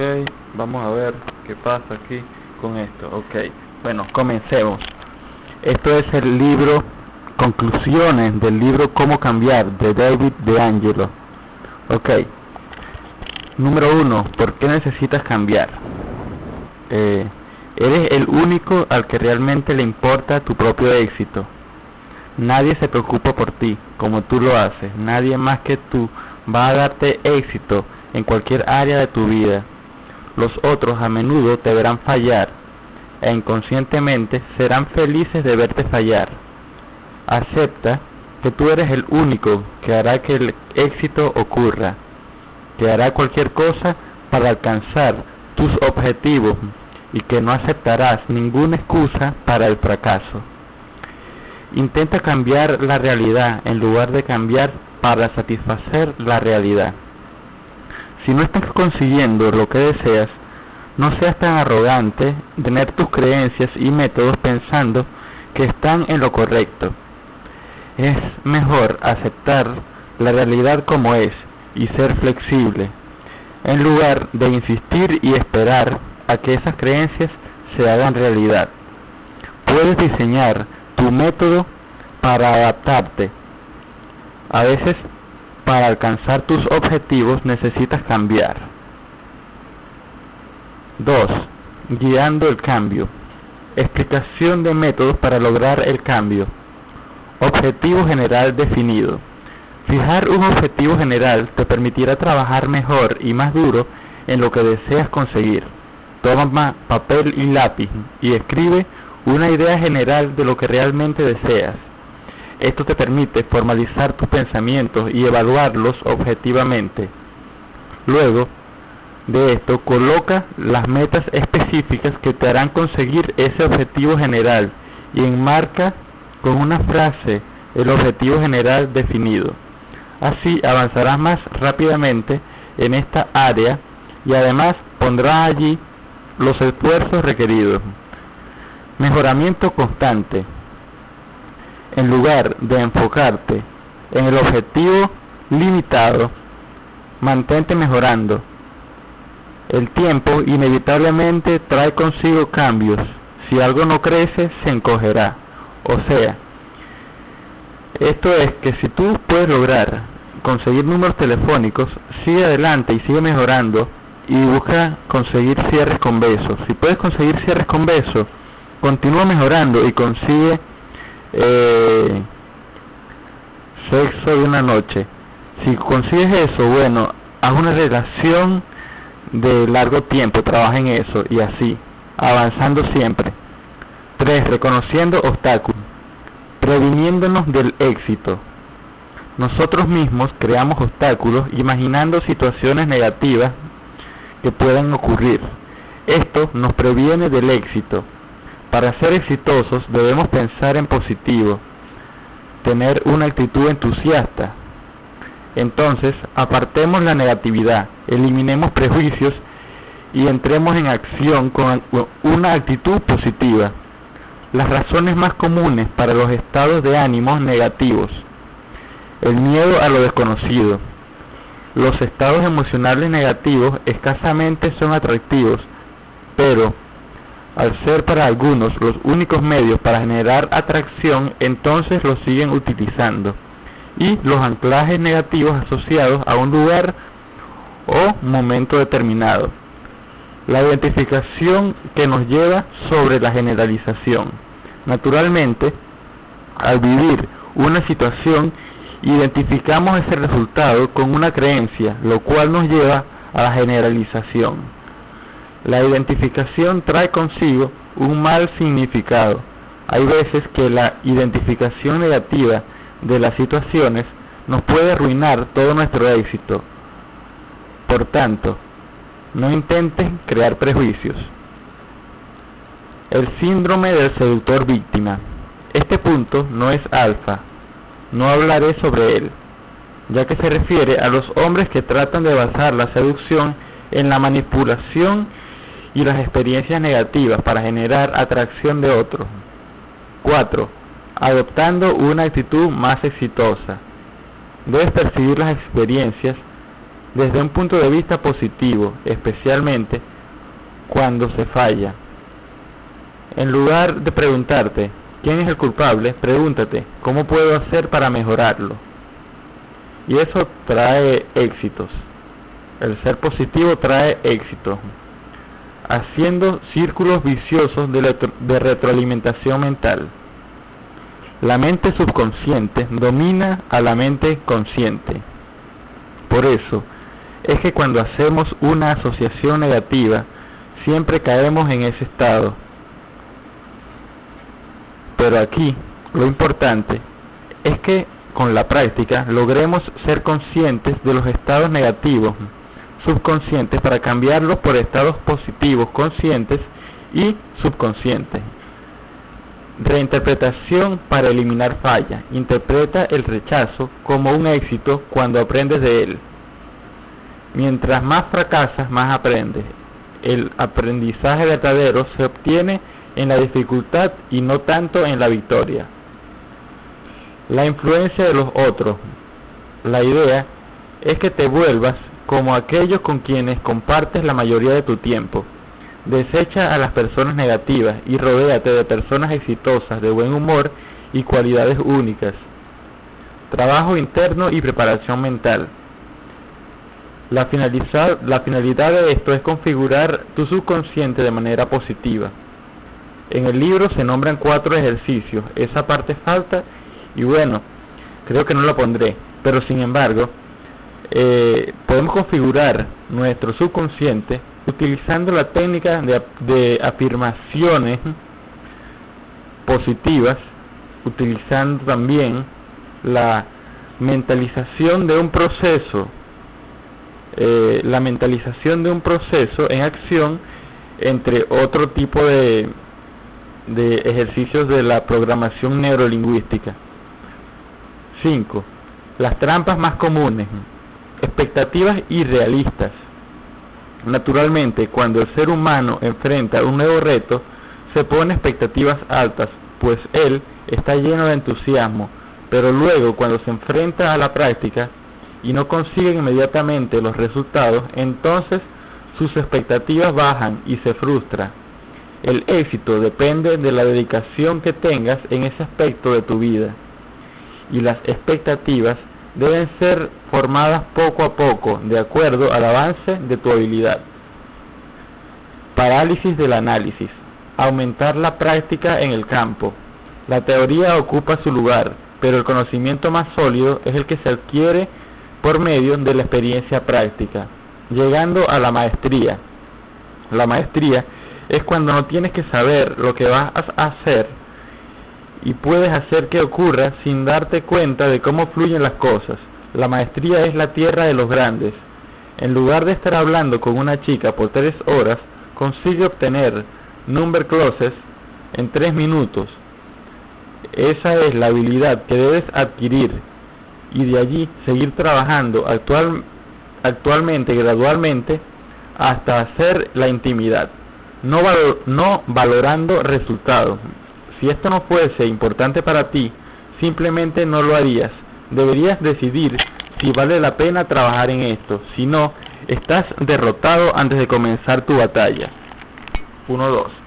Ok, vamos a ver qué pasa aquí con esto. Ok, bueno, comencemos. Esto es el libro Conclusiones del libro Cómo cambiar de David de Angelo. Ok, número uno, ¿por qué necesitas cambiar? Eh, eres el único al que realmente le importa tu propio éxito. Nadie se preocupa por ti como tú lo haces. Nadie más que tú va a darte éxito en cualquier área de tu vida. Los otros a menudo te verán fallar e inconscientemente serán felices de verte fallar. Acepta que tú eres el único que hará que el éxito ocurra, que hará cualquier cosa para alcanzar tus objetivos y que no aceptarás ninguna excusa para el fracaso. Intenta cambiar la realidad en lugar de cambiar para satisfacer la realidad. Si no estás consiguiendo lo que deseas, no seas tan arrogante tener tus creencias y métodos pensando que están en lo correcto. Es mejor aceptar la realidad como es y ser flexible, en lugar de insistir y esperar a que esas creencias se hagan realidad. Puedes diseñar tu método para adaptarte. A veces para alcanzar tus objetivos necesitas cambiar. 2. Guiando el cambio. Explicación de métodos para lograr el cambio. Objetivo general definido. Fijar un objetivo general te permitirá trabajar mejor y más duro en lo que deseas conseguir. Toma papel y lápiz y escribe una idea general de lo que realmente deseas. Esto te permite formalizar tus pensamientos y evaluarlos objetivamente. Luego de esto, coloca las metas específicas que te harán conseguir ese objetivo general y enmarca con una frase el objetivo general definido. Así avanzarás más rápidamente en esta área y además pondrás allí los esfuerzos requeridos. Mejoramiento constante en lugar de enfocarte en el objetivo limitado, mantente mejorando. El tiempo inevitablemente trae consigo cambios. Si algo no crece, se encogerá. O sea, esto es que si tú puedes lograr conseguir números telefónicos, sigue adelante y sigue mejorando y busca conseguir cierres con besos. Si puedes conseguir cierres con besos, continúa mejorando y consigue eh, sexo de una noche. Si consigues eso, bueno, haz una relación de largo tiempo, trabaja en eso y así, avanzando siempre. 3. Reconociendo obstáculos, previniéndonos del éxito. Nosotros mismos creamos obstáculos imaginando situaciones negativas que puedan ocurrir. Esto nos previene del éxito. Para ser exitosos debemos pensar en positivo, tener una actitud entusiasta. Entonces, apartemos la negatividad, eliminemos prejuicios y entremos en acción con una actitud positiva. Las razones más comunes para los estados de ánimos negativos. El miedo a lo desconocido. Los estados emocionales negativos escasamente son atractivos, pero al ser para algunos los únicos medios para generar atracción, entonces los siguen utilizando. Y los anclajes negativos asociados a un lugar o momento determinado. La identificación que nos lleva sobre la generalización. Naturalmente, al vivir una situación, identificamos ese resultado con una creencia, lo cual nos lleva a la generalización. La identificación trae consigo un mal significado. Hay veces que la identificación negativa de las situaciones nos puede arruinar todo nuestro éxito. Por tanto, no intenten crear prejuicios. El síndrome del seductor víctima. Este punto no es alfa. No hablaré sobre él, ya que se refiere a los hombres que tratan de basar la seducción en la manipulación y las experiencias negativas para generar atracción de otros. 4. Adoptando una actitud más exitosa. Debes percibir las experiencias desde un punto de vista positivo, especialmente cuando se falla. En lugar de preguntarte quién es el culpable, pregúntate cómo puedo hacer para mejorarlo. Y eso trae éxitos. El ser positivo trae éxito, haciendo círculos viciosos de, retroalimentación mental. La mente subconsciente domina a la mente consciente. Por eso, es que cuando hacemos una asociación negativa, siempre caemos en ese estado. Pero aquí, lo importante es que con la práctica logremos ser conscientes de los estados negativos subconscientes para cambiarlos por estados positivos conscientes y subconscientes. Reinterpretación para eliminar falla. Interpreta el rechazo como un éxito cuando aprendes de él. Mientras más fracasas, más aprendes. El aprendizaje verdadero se obtiene en la dificultad y no tanto en la victoria. La influencia de los otros. La idea es que te vuelvas como aquellos con quienes compartes la mayoría de tu tiempo. Desecha a las personas negativas y rodéate de personas exitosas, de buen humor y cualidades únicas. Trabajo interno y preparación mental. La, finalidad de esto es configurar tu subconsciente de manera positiva. En el libro se nombran cuatro ejercicios. Esa parte falta y bueno, creo que no lo pondré. Pero sin embargo, eh, podemos configurar nuestro subconsciente utilizando la técnica de, afirmaciones positivas, utilizando también la mentalización de un proceso, eh, la mentalización de un proceso en acción entre otro tipo de, de ejercicios de la programación neurolingüística. 5. Las trampas más comunes expectativas irrealistas. Naturalmente, cuando el ser humano enfrenta un nuevo reto, se pone expectativas altas, pues él está lleno de entusiasmo, pero luego cuando se enfrenta a la práctica y no consigue inmediatamente los resultados, entonces sus expectativas bajan y se frustra. El éxito depende de la dedicación que tengas en ese aspecto de tu vida. Y las expectativas deben ser formadas poco a poco, de acuerdo al avance de tu habilidad. Parálisis del análisis. Aumentar la práctica en el campo. La teoría ocupa su lugar, pero el conocimiento más sólido es el que se adquiere por medio de la experiencia práctica, llegando a la maestría. La maestría es cuando no tienes que saber lo que vas a hacer, y puedes hacer que ocurra sin darte cuenta de cómo fluyen las cosas. La maestría es la tierra de los grandes. En lugar de estar hablando con una chica por tres horas, consigue obtener number clauses en tres minutos. Esa es la habilidad que debes adquirir y de allí seguir trabajando actual, actualmente, gradualmente, hasta hacer la intimidad, no, no valorando resultados, si esto no fuese importante para ti, simplemente no lo harías. Deberías decidir si vale la pena trabajar en esto. Si no, estás derrotado antes de comenzar tu batalla. 1-2.